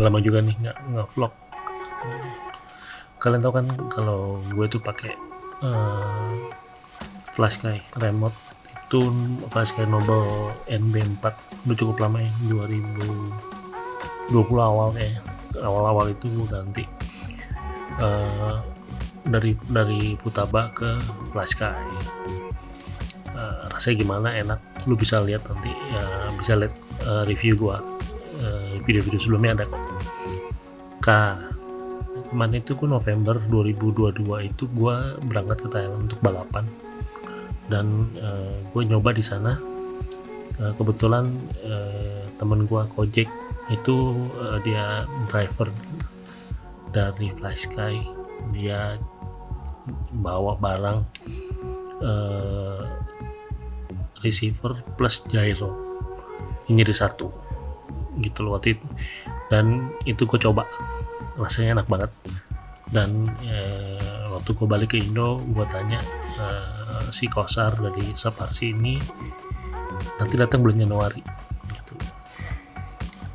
udah lama juga nih nggak nggak vlog. Kalian tahu kan kalau gue tuh pakai eh, flashlight remote itu flashlight Nobel NB4 udah cukup lama ya 2020 awal ya. Awal-awal itu gue ganti eh, dari dari Futaba ke flashlight Eh, rasanya gimana enak. Lu bisa lihat nanti ya, bisa lihat eh, review gua. Eh, video-video sebelumnya ada kok. K kemarin itu gua November 2022 itu gua berangkat ke Thailand untuk balapan. Dan eh, gue nyoba di sana. Eh, kebetulan eh, temen gua Kojek itu eh, dia driver dari Flysky dia bawa barang eh, receiver plus gyro. Ini di satu gitu loh waktu itu. Dan itu gue coba. Rasanya enak banget. Dan eh, waktu gue balik ke Indo gue tanya eh, si Kosar dari Saparsi ini nanti datang bulan Januari gitu.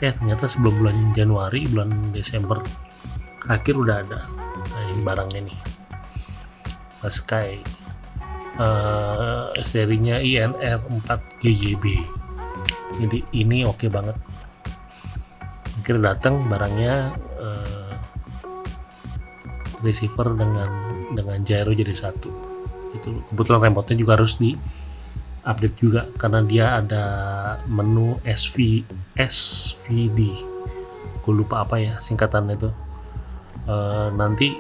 Eh ternyata sebelum bulan Januari bulan Desember akhir udah ada ini. Barangnya nih Sky eh, serinya INR 4 GYB jadi ini oke banget akhirnya datang barangnya eh, receiver dengan dengan gyro jadi satu. Itu kebetulan remote-nya juga harus di update juga karena dia ada menu SV SVD gue lupa apa ya singkatannya itu. Eh, nanti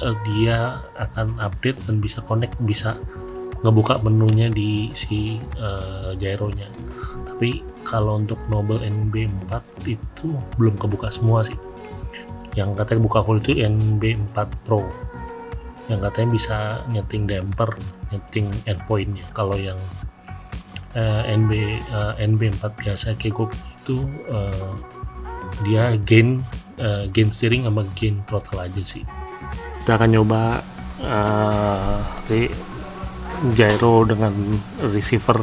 eh, dia akan update dan bisa connect bisa ngebuka menunya di si eh, gyronya tapi kalau untuk Nobel NB4 itu belum kebuka semua sih. Yang katanya buka full itu NB4 Pro. Yang katanya bisa nyeting damper nyeting endpointnya. Kalau yang eh, NB eh, NB4 biasa punya itu eh, dia gain eh, gain steering sama gain throttle aja sih. Kita akan nyoba eh, re- gyro dengan receiver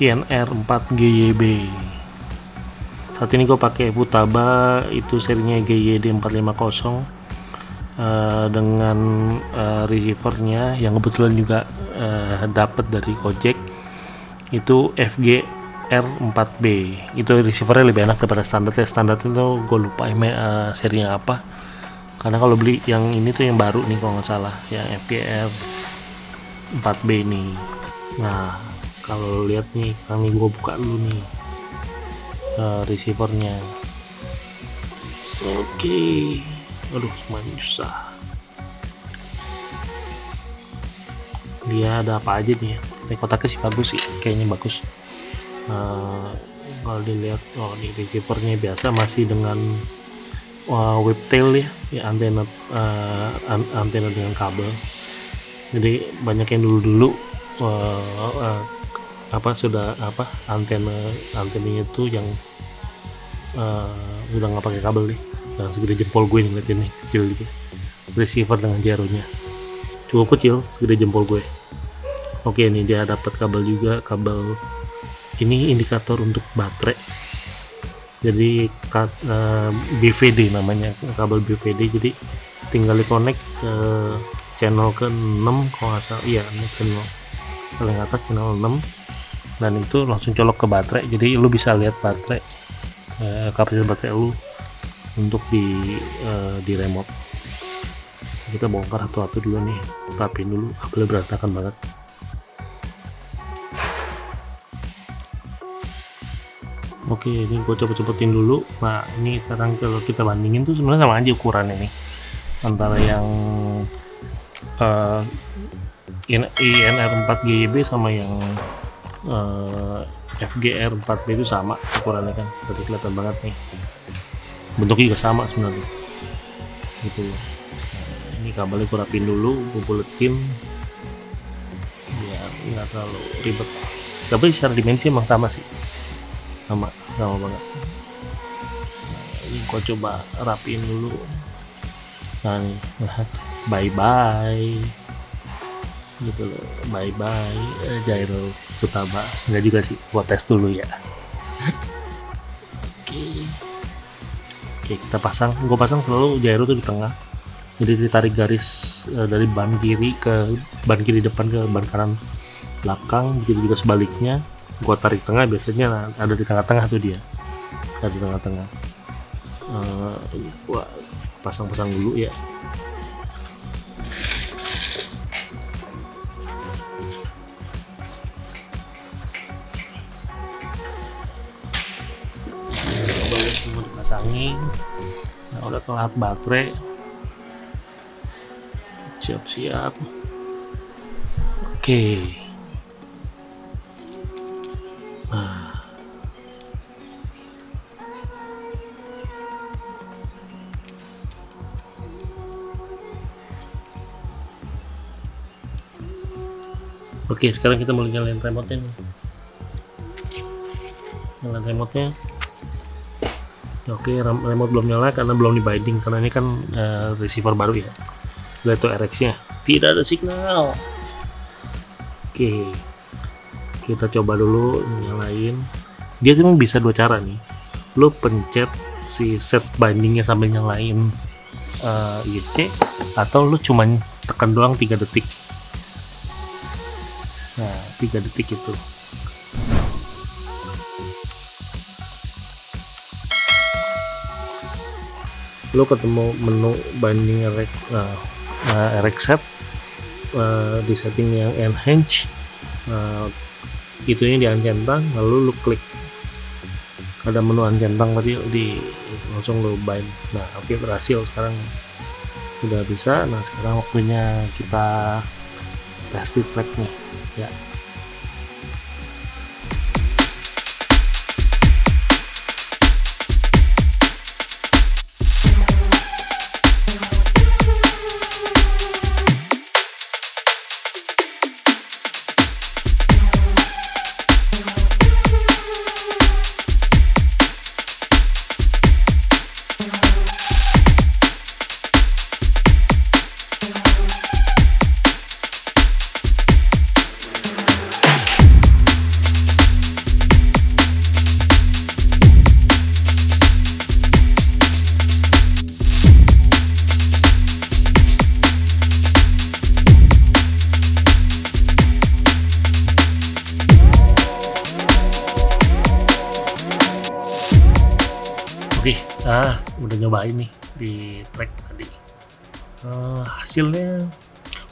INR 4 GYB saat ini gue pakai Futaba itu serinya GYD 450 eh, dengan eh, receivernya yang kebetulan juga eh, dapat dari Gojek itu FG R4B itu receivernya lebih enak daripada standar ya standar itu gue lupa eh, serinya apa. Karena kalau beli yang ini tuh yang baru nih kalau nggak salah yang FGR 4B nih. Nah kalau lihat nih nih gue buka dulu nih eh, receivernya. Oke. Aduh semuanya susah dia ada apa aja nih ya? Ini kotaknya sih bagus sih kayaknya bagus. Eh, kalau dilihat oh ini receivernya biasa masih dengan uh, whiptail ya, ya antena eh, an- antena dengan kabel. Jadi banyak yang dulu-dulu eh, eh, apa sudah apa antena antenanya itu yang eh, udah nggak pakai kabel nih. Yang segede jempol gue nih liatin nih kecil gitu. Receiver dengan jaronya cukup kecil segede jempol gue. Oke ini dia dapat kabel juga kabel ini indikator untuk baterai. Jadi ka- eh, BVD namanya kabel BVD jadi tinggal di connect ke channel ke 6 kalau nggak salah. Iya ini channel paling atas channel 6 dan itu langsung colok ke baterai jadi lu bisa lihat baterai eh, kapasitas baterai lu untuk di eh, di remote. Kita bongkar satu-satu dulu nih rapiin dulu kabelnya berantakan banget. Oke, ini gue cepet-cepetin dulu. Nah, ini sekarang kalau kita bandingin tuh sebenarnya sama aja ukuran ini antara yang eh, IN- INR 4 GYB sama yang eh, FGR 4B itu sama ukurannya kan. Tadi kelihatan banget nih. Bentuknya juga sama sebenarnya. Gitu. Nah, ini kabelnya gue rapin dulu, buletin biar nggak terlalu ribet. Tapi secara dimensi emang sama sih sama sama banget ini gua coba rapiin dulu nah nih bye bye gitu loh bye bye eh, gyro utama. Enggak juga sih gua tes dulu ya. Oke kita pasang. Gua pasang selalu gyro tuh di tengah. Jadi ditarik garis uh, dari ban kiri ke ban kiri depan ke ban kanan belakang begitu juga sebaliknya. Gua tarik tengah biasanya ada di tengah-tengah tuh dia. Ada di tengah-tengah. Uh, pasang-pasang dulu ya dipasangin nah udah kelar baterai. Siap-siap. Oke. Okay. Oke, sekarang kita mau nyalain remote nya nih. Nyalain remote Oke, remote belum nyala karena belum di binding karena ini kan uh, receiver baru ya. Lihat tuh RX nya, tidak ada signal. Oke, kita coba dulu nyalain. Dia cuma bisa dua cara nih. Lo pencet si set bindingnya sambil nyalain uh, eh, ISC atau lo cuman tekan doang 3 detik nah 3 detik itu lo ketemu menu binding erect uh, uh, erect set uh, di setting yang enhance uh, itunya di uncentang lalu lo klik. Ada menu uncentang tadi di langsung lo bind nah oke okay, berhasil sekarang. Sudah bisa nah sekarang waktunya kita test track nih ya Ah udah nyobain nih di track tadi. Uh, hasilnya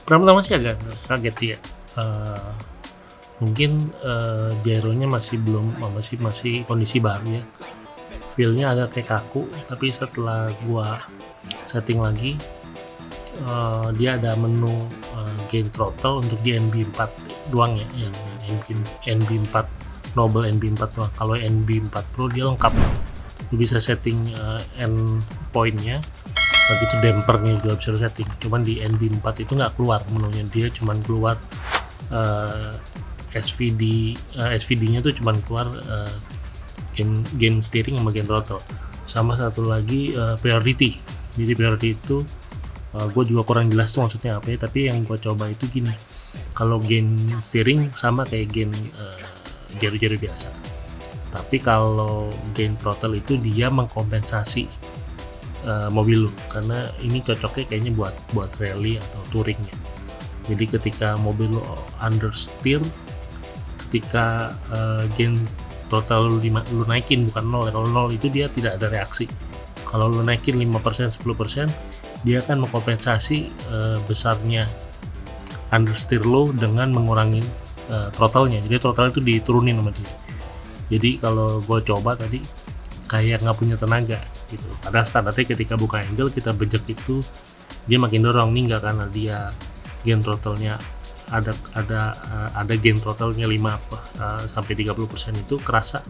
pertama-tama sih agak kaget ya. Uh, mungkin uh, gyronya masih belum masih masih kondisi baru ya. Feelnya agak kayak kaku, tapi setelah gua setting lagi, uh, dia ada menu uh, gain throttle untuk di NB4 doang ya, yang NB, NB4 Noble NB4 doang. Kalau NB4 Pro dia lengkap lu bisa setting uh, end pointnya. Begitu dampernya juga bisa setting. Cuman di NB4 itu nggak keluar menunya. Dia cuman keluar uh, SVD uh, SVD nya tuh cuman keluar uh, gain, gain steering sama gain throttle. Sama satu lagi uh, priority. Jadi priority itu uh, gue juga kurang jelas tuh maksudnya apa ya. Tapi yang gue coba itu gini. Kalau gain steering sama kayak gain uh, jari-jari biasa tapi kalau gain throttle itu dia mengkompensasi uh, mobil lu. Karena ini cocoknya kayaknya buat buat rally atau touringnya jadi ketika mobil lu understeer ketika uh, gain throttle lu, lu naikin bukan nol kalau nol itu dia tidak ada reaksi. Kalau lu naikin 5% 10% dia akan mengkompensasi uh, besarnya understeer lo dengan mengurangi uh, throttle-nya. Jadi throttle itu diturunin sama dia jadi kalau gue coba tadi kayak nggak punya tenaga gitu. Pada standarnya ketika buka angle kita bejek itu dia makin dorong. Nih nggak karena dia gain throttle-nya ada ada uh, ada gain throttle-nya 5 uh, sampai 30% itu kerasa.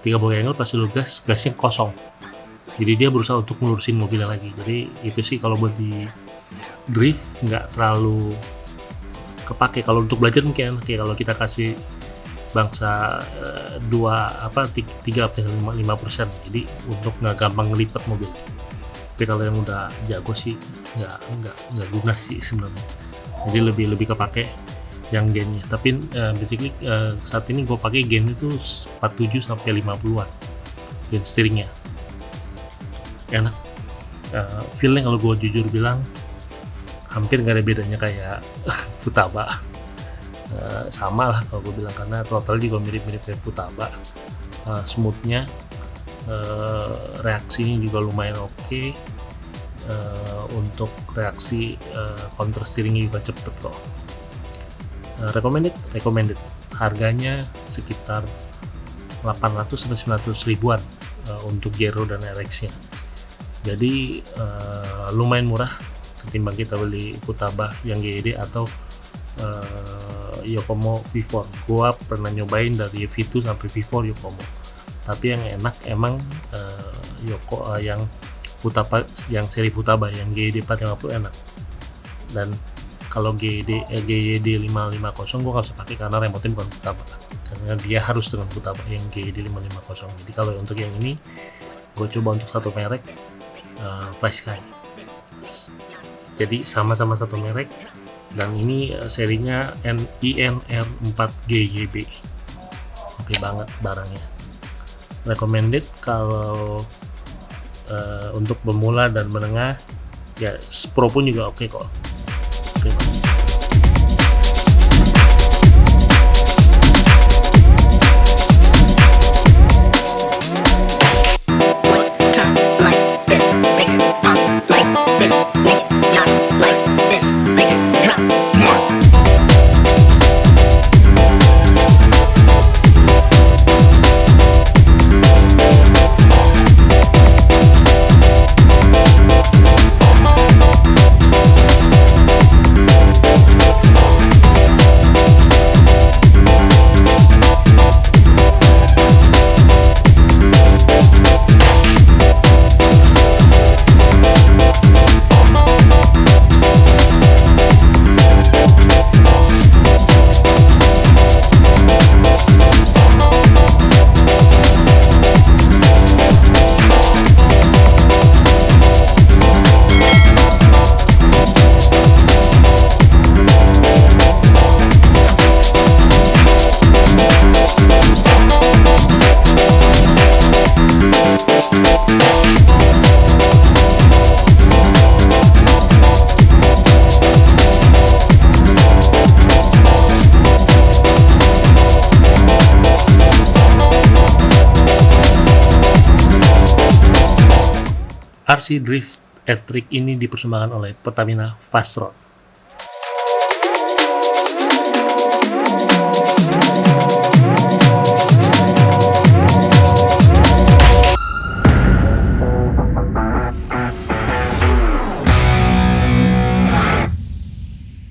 30 angle pasti lu gas gasnya kosong. Jadi dia berusaha untuk melurusin mobilnya lagi. Jadi itu sih kalau buat di drift nggak terlalu kepake. Kalau untuk belajar mungkin kayak kalau kita kasih bangsa uh, dua apa tiga lima persen. Jadi untuk nggak gampang ngelipet mobil. Tapi kalau yang udah jago sih nggak nggak nggak guna sih sebenarnya. Jadi lebih lebih kepake yang gennya tapi uh, basically uh, saat ini gue pakai gen itu 47 sampai 50-an gen steeringnya. Enak. Uh, feeling kalau gue jujur bilang hampir nggak ada bedanya kayak Futaba uh, sama lah kalau gue bilang karena total juga mirip-mirip kayak Futaba. Uh, smoothnya uh, reaksinya juga lumayan oke. Okay. uh, untuk reaksi uh, counter steeringnya juga cepet kok. Uh, recommended? Recommended. Harganya sekitar 800 sampai 900 ribuan uh, untuk Gero dan RX nya jadi uh, lumayan murah ketimbang kita beli Futaba yang GED atau uh, Yokomo V4 gua pernah nyobain dari V2 sampai V4 Yokomo. Tapi yang enak emang uh, Yoko uh, yang Futaba yang seri Futaba yang GED 450 enak. Dan kalau GD eh, GYD 550 gue nggak usah pakai karena remote bukan Futaba. Karena dia harus dengan Futaba yang GYD 550 jadi kalau untuk yang ini gue coba untuk satu merek uh, Flash jadi sama-sama satu merek dan ini uh, serinya INR4 GYB oke banget barangnya. Recommended kalau uh, untuk pemula dan menengah ya Pro pun juga oke okay kok RC Drift Electric ini dipersembahkan oleh Pertamina Fastron.